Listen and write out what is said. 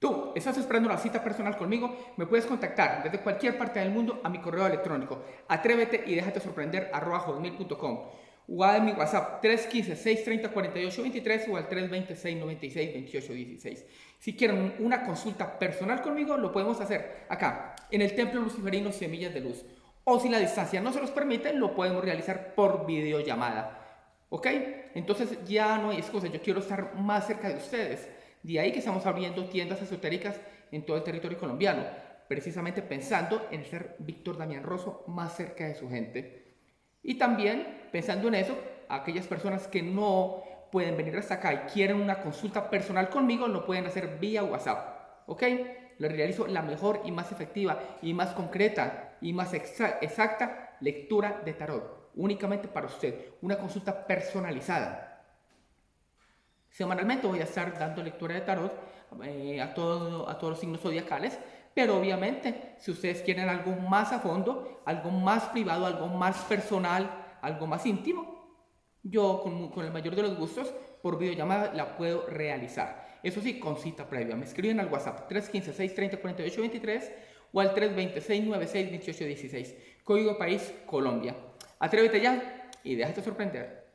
Tú, estás esperando una cita personal conmigo, me puedes contactar desde cualquier parte del mundo a mi correo electrónico atrévete y déjate sorprender arroba o a mi WhatsApp 315-630-4823 o al 320-696-2816. Si quieren una consulta personal conmigo, lo podemos hacer acá, en el Templo Luciferino Semillas de Luz. O si la distancia no se los permite, lo podemos realizar por videollamada. ¿Ok? Entonces ya no hay excusa, yo quiero estar más cerca de ustedes. De ahí que estamos abriendo tiendas esotéricas en todo el territorio colombiano, precisamente pensando en ser Víctor Damián Rosso más cerca de su gente. Y también pensando en eso, aquellas personas que no pueden venir hasta acá y quieren una consulta personal conmigo, lo pueden hacer vía WhatsApp. ¿Ok? Le realizo la mejor y más efectiva y más concreta y más exacta lectura de tarot. Únicamente para usted. Una consulta personalizada. Semanalmente voy a estar dando lectura de tarot eh, a, todo, a todos los signos zodiacales, pero obviamente si ustedes quieren algo más a fondo, algo más privado, algo más personal, algo más íntimo, yo con, con el mayor de los gustos por videollamada la puedo realizar. Eso sí, con cita previa. Me escriben al WhatsApp 315-630-4823 o al 320-696-2816. Código país Colombia. Atrévete ya y déjate sorprender.